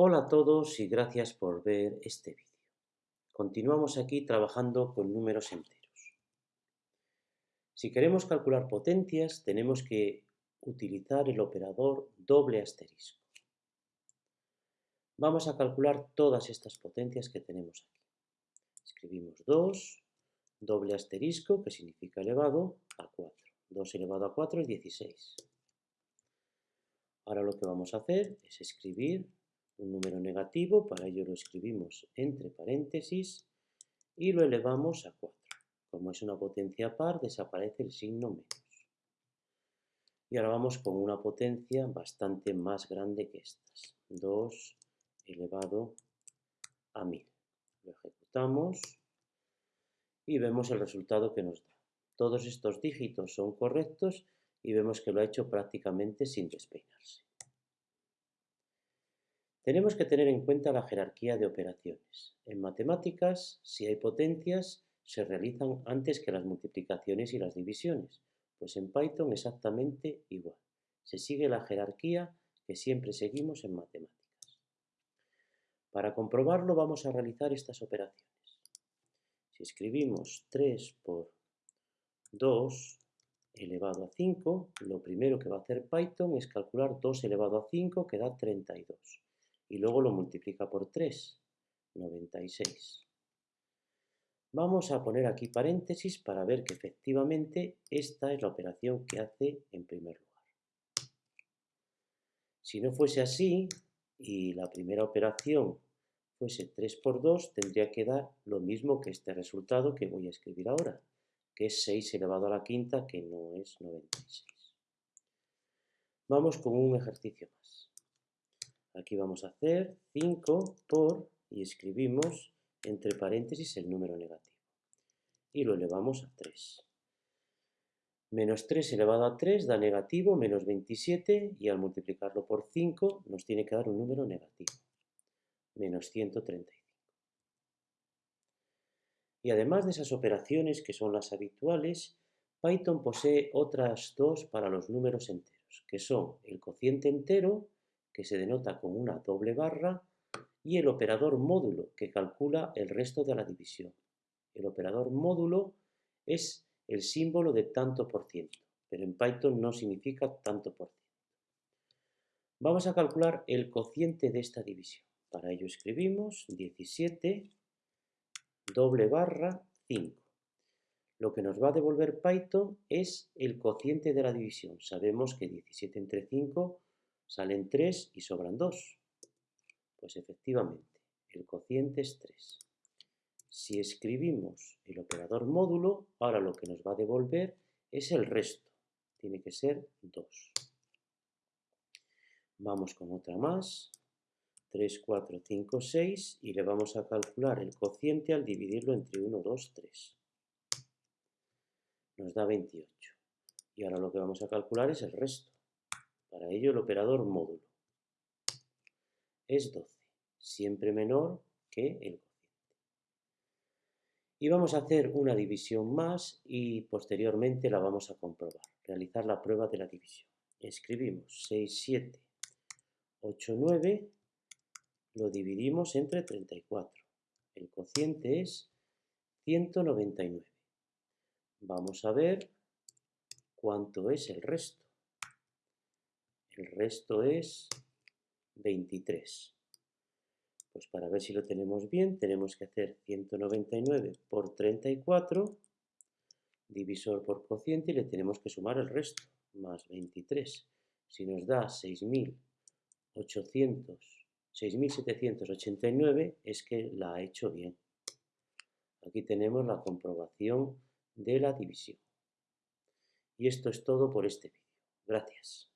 Hola a todos y gracias por ver este vídeo. Continuamos aquí trabajando con números enteros. Si queremos calcular potencias, tenemos que utilizar el operador doble asterisco. Vamos a calcular todas estas potencias que tenemos aquí. Escribimos 2, doble asterisco, que significa elevado, a 4. 2 elevado a 4 es 16. Ahora lo que vamos a hacer es escribir un número negativo, para ello lo escribimos entre paréntesis y lo elevamos a 4. Como es una potencia par, desaparece el signo menos. Y ahora vamos con una potencia bastante más grande que estas. 2 elevado a 1000. Lo ejecutamos y vemos el resultado que nos da. Todos estos dígitos son correctos y vemos que lo ha hecho prácticamente sin despeinarse. Tenemos que tener en cuenta la jerarquía de operaciones. En matemáticas, si hay potencias, se realizan antes que las multiplicaciones y las divisiones, pues en Python exactamente igual. Se sigue la jerarquía que siempre seguimos en matemáticas. Para comprobarlo vamos a realizar estas operaciones. Si escribimos 3 por 2 elevado a 5, lo primero que va a hacer Python es calcular 2 elevado a 5, que da 32 y luego lo multiplica por 3, 96. Vamos a poner aquí paréntesis para ver que efectivamente esta es la operación que hace en primer lugar. Si no fuese así y la primera operación fuese 3 por 2, tendría que dar lo mismo que este resultado que voy a escribir ahora, que es 6 elevado a la quinta, que no es 96. Vamos con un ejercicio más. Aquí vamos a hacer 5 por, y escribimos entre paréntesis el número negativo. Y lo elevamos a 3. Menos 3 elevado a 3 da negativo, menos 27, y al multiplicarlo por 5 nos tiene que dar un número negativo, menos 135. Y además de esas operaciones que son las habituales, Python posee otras dos para los números enteros, que son el cociente entero que se denota con una doble barra, y el operador módulo, que calcula el resto de la división. El operador módulo es el símbolo de tanto por ciento, pero en Python no significa tanto por ciento. Vamos a calcular el cociente de esta división. Para ello escribimos 17 doble barra 5. Lo que nos va a devolver Python es el cociente de la división. Sabemos que 17 entre 5 Salen 3 y sobran 2. Pues efectivamente, el cociente es 3. Si escribimos el operador módulo, ahora lo que nos va a devolver es el resto. Tiene que ser 2. Vamos con otra más. 3, 4, 5, 6 y le vamos a calcular el cociente al dividirlo entre 1, 2, 3. Nos da 28. Y ahora lo que vamos a calcular es el resto. Para ello el operador módulo es 12, siempre menor que el cociente. Y vamos a hacer una división más y posteriormente la vamos a comprobar, realizar la prueba de la división. Escribimos 6, 7, 8, 9, lo dividimos entre 34. El cociente es 199. Vamos a ver cuánto es el resto. El resto es 23. Pues para ver si lo tenemos bien, tenemos que hacer 199 por 34, divisor por cociente, y le tenemos que sumar el resto, más 23. Si nos da 6.789, es que la ha hecho bien. Aquí tenemos la comprobación de la división. Y esto es todo por este vídeo. Gracias.